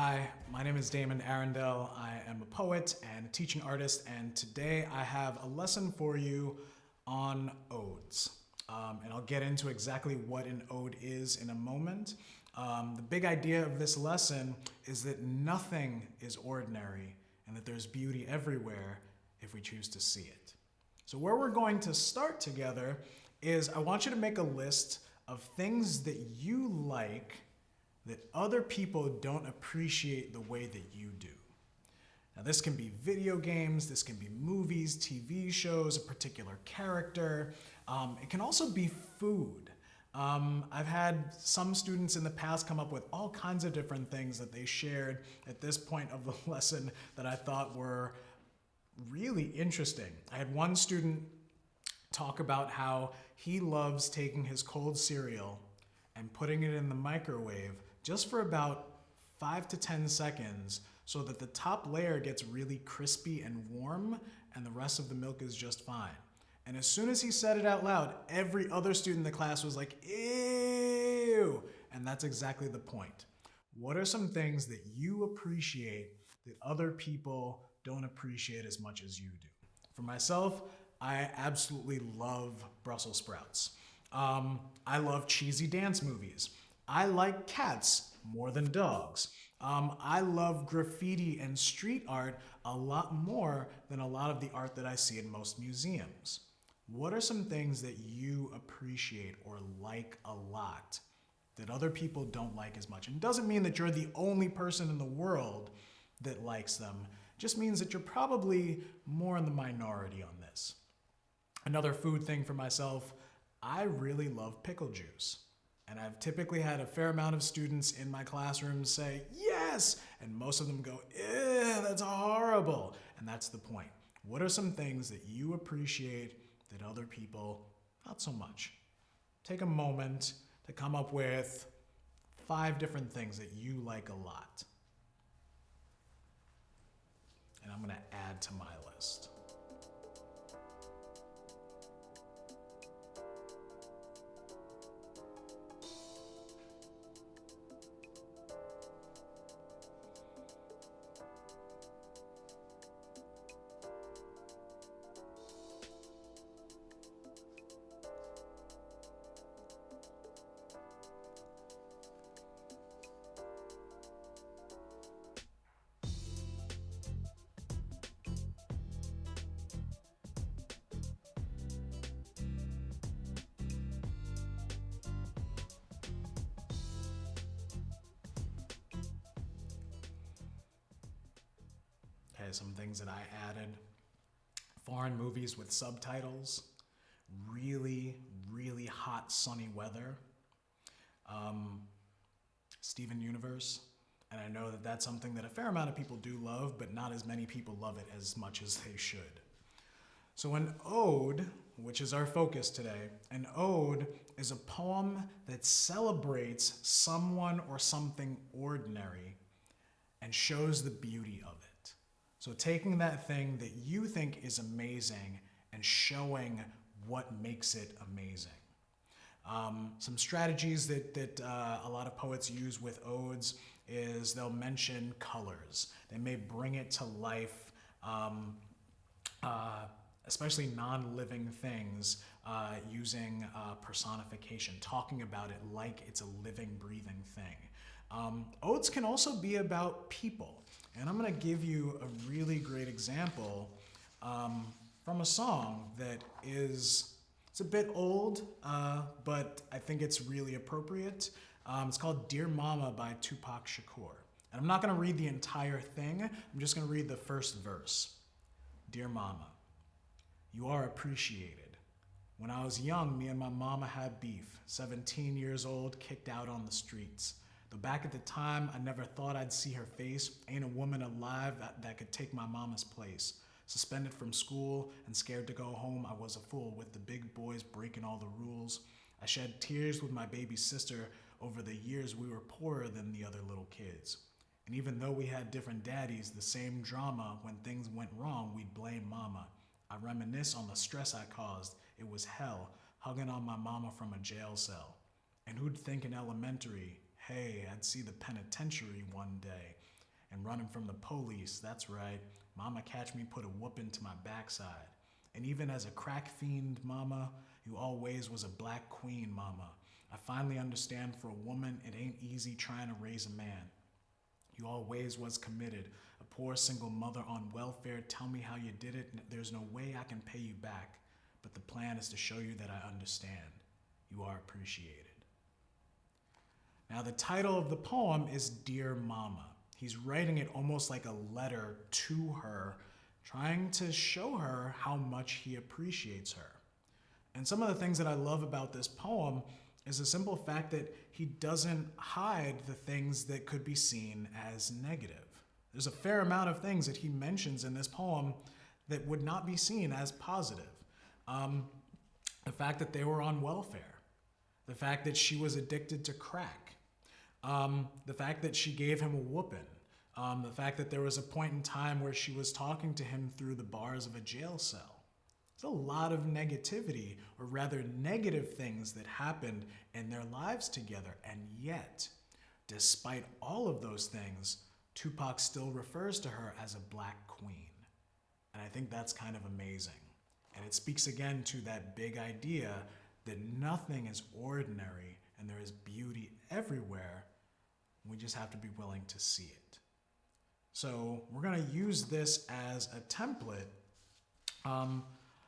Hi, my name is Damon Arundel. I am a poet and a teaching artist, and today I have a lesson for you on odes. Um, and I'll get into exactly what an ode is in a moment. Um, the big idea of this lesson is that nothing is ordinary and that there's beauty everywhere if we choose to see it. So where we're going to start together is I want you to make a list of things that you like that other people don't appreciate the way that you do. Now this can be video games, this can be movies, TV shows, a particular character. Um, it can also be food. Um, I've had some students in the past come up with all kinds of different things that they shared at this point of the lesson that I thought were really interesting. I had one student talk about how he loves taking his cold cereal and putting it in the microwave just for about five to 10 seconds so that the top layer gets really crispy and warm and the rest of the milk is just fine. And as soon as he said it out loud, every other student in the class was like, ew. And that's exactly the point. What are some things that you appreciate that other people don't appreciate as much as you do? For myself, I absolutely love Brussels sprouts. Um, I love cheesy dance movies. I like cats more than dogs. Um, I love graffiti and street art a lot more than a lot of the art that I see in most museums. What are some things that you appreciate or like a lot that other people don't like as much? And it doesn't mean that you're the only person in the world that likes them. Just means that you're probably more in the minority on this. Another food thing for myself, I really love pickle juice. And I've typically had a fair amount of students in my classroom say, yes, and most of them go, ew, that's horrible. And that's the point. What are some things that you appreciate that other people not so much? Take a moment to come up with five different things that you like a lot. And I'm gonna add to my list. Some things that I added. Foreign movies with subtitles, really, really hot sunny weather. Um, Steven Universe, and I know that that's something that a fair amount of people do love, but not as many people love it as much as they should. So an ode, which is our focus today, an ode is a poem that celebrates someone or something ordinary and shows the beauty of it. So taking that thing that you think is amazing and showing what makes it amazing. Um, some strategies that, that uh, a lot of poets use with odes is they'll mention colors. They may bring it to life, um, uh, especially non-living things, uh, using uh, personification, talking about it like it's a living, breathing thing. Um, odes can also be about people. And I'm going to give you a really great example um, from a song that is, it's a bit old, uh, but I think it's really appropriate. Um, it's called Dear Mama by Tupac Shakur. And I'm not going to read the entire thing. I'm just going to read the first verse. Dear Mama, you are appreciated. When I was young, me and my mama had beef. 17 years old, kicked out on the streets. Back at the time, I never thought I'd see her face. Ain't a woman alive that, that could take my mama's place. Suspended from school and scared to go home, I was a fool with the big boys breaking all the rules. I shed tears with my baby sister. Over the years, we were poorer than the other little kids. And even though we had different daddies, the same drama, when things went wrong, we'd blame mama. I reminisce on the stress I caused. It was hell, hugging on my mama from a jail cell. And who'd think in elementary Hey, I'd see the penitentiary one day and running from the police, that's right. Mama catch me put a whooping to my backside. And even as a crack fiend, mama, you always was a black queen, mama. I finally understand for a woman, it ain't easy trying to raise a man. You always was committed. A poor single mother on welfare, tell me how you did it. There's no way I can pay you back, but the plan is to show you that I understand. You are appreciated. Now, the title of the poem is Dear Mama. He's writing it almost like a letter to her, trying to show her how much he appreciates her. And some of the things that I love about this poem is the simple fact that he doesn't hide the things that could be seen as negative. There's a fair amount of things that he mentions in this poem that would not be seen as positive. Um, the fact that they were on welfare, the fact that she was addicted to crack, um, the fact that she gave him a whooping, um, the fact that there was a point in time where she was talking to him through the bars of a jail cell. There's a lot of negativity, or rather negative things that happened in their lives together. And yet, despite all of those things, Tupac still refers to her as a black queen. And I think that's kind of amazing. And it speaks again to that big idea that nothing is ordinary and there is beauty everywhere. We just have to be willing to see it. So we're going to use this as a template um,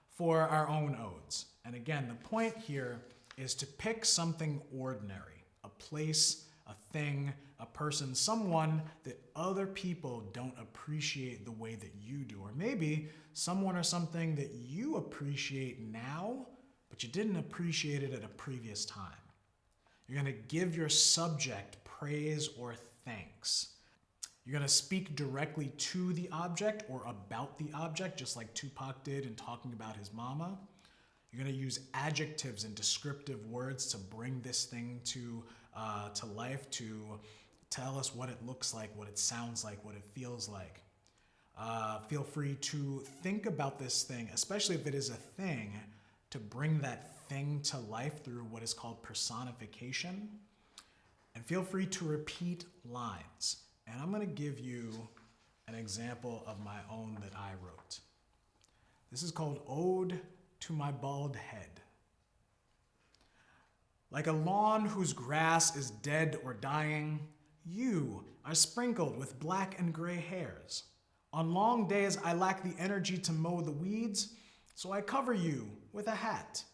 for our own odes. And again, the point here is to pick something ordinary, a place, a thing, a person, someone that other people don't appreciate the way that you do. Or maybe someone or something that you appreciate now, but you didn't appreciate it at a previous time. You're going to give your subject praise or thanks. You're going to speak directly to the object or about the object, just like Tupac did in talking about his mama. You're going to use adjectives and descriptive words to bring this thing to, uh, to life, to tell us what it looks like, what it sounds like, what it feels like. Uh, feel free to think about this thing, especially if it is a thing, to bring that thing to life through what is called personification. And feel free to repeat lines. And I'm going to give you an example of my own that I wrote. This is called Ode to My Bald Head. Like a lawn whose grass is dead or dying, you are sprinkled with black and gray hairs. On long days, I lack the energy to mow the weeds, so I cover you with a hat.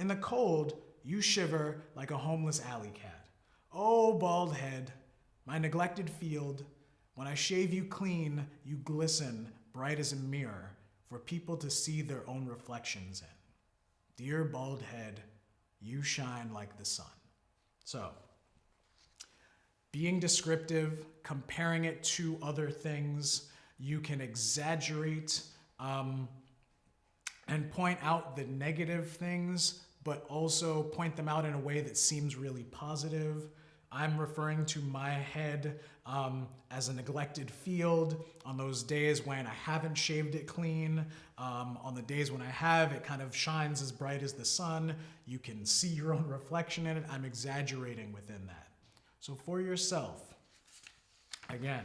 In the cold, you shiver like a homeless alley cat. Oh, bald head, my neglected field, when I shave you clean, you glisten bright as a mirror for people to see their own reflections in. Dear bald head, you shine like the sun. So, being descriptive, comparing it to other things, you can exaggerate um, and point out the negative things, but also point them out in a way that seems really positive. I'm referring to my head um, as a neglected field on those days when I haven't shaved it clean. Um, on the days when I have, it kind of shines as bright as the sun. You can see your own reflection in it. I'm exaggerating within that. So for yourself, again,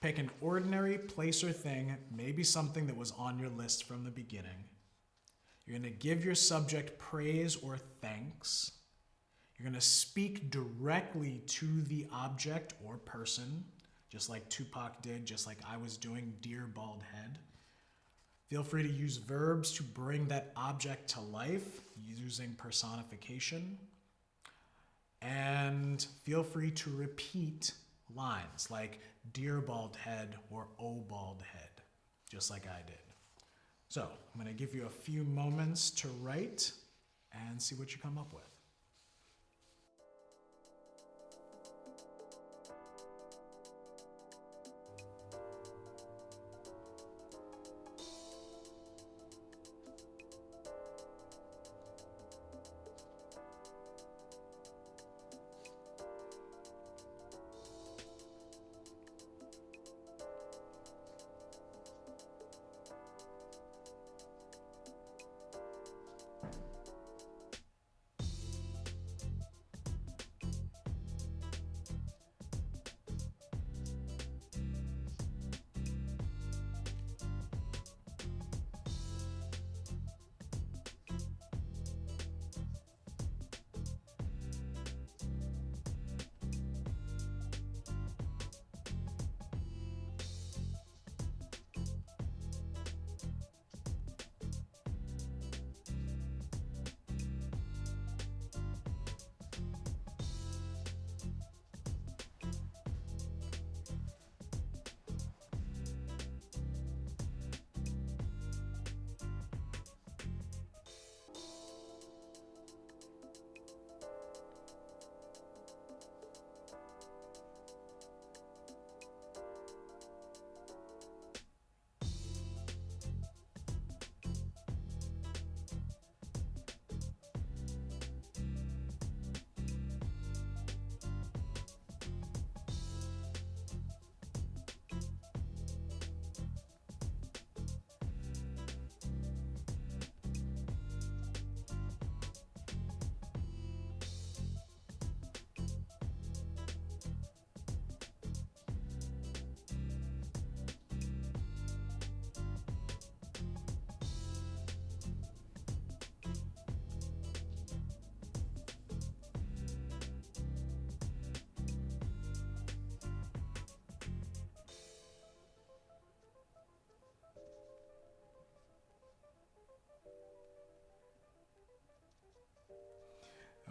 pick an ordinary place or thing, maybe something that was on your list from the beginning. You're going to give your subject praise or thanks. You're going to speak directly to the object or person, just like Tupac did, just like I was doing, Dear Bald Head. Feel free to use verbs to bring that object to life using personification. And feel free to repeat lines like Dear Bald Head or Oh Bald Head, just like I did. So I'm going to give you a few moments to write and see what you come up with.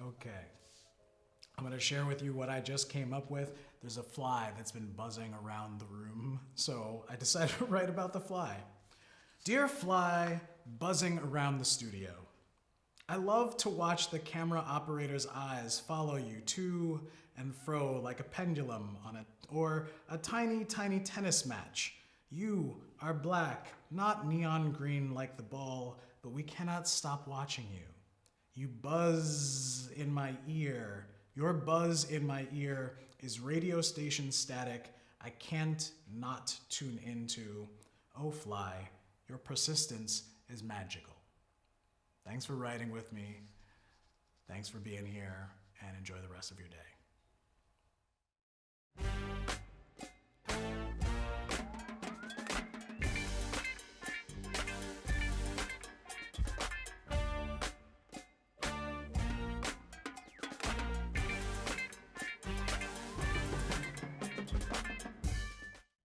Okay. I'm going to share with you what I just came up with. There's a fly that's been buzzing around the room, so I decided to write about the fly. Dear fly, buzzing around the studio. I love to watch the camera operator's eyes follow you to and fro like a pendulum on a or a tiny, tiny tennis match. You are black, not neon green like the ball, but we cannot stop watching you. You buzz in my ear. Your buzz in my ear is radio station static I can't not tune into. Oh, fly, your persistence is magical. Thanks for writing with me. Thanks for being here, and enjoy the rest of your day.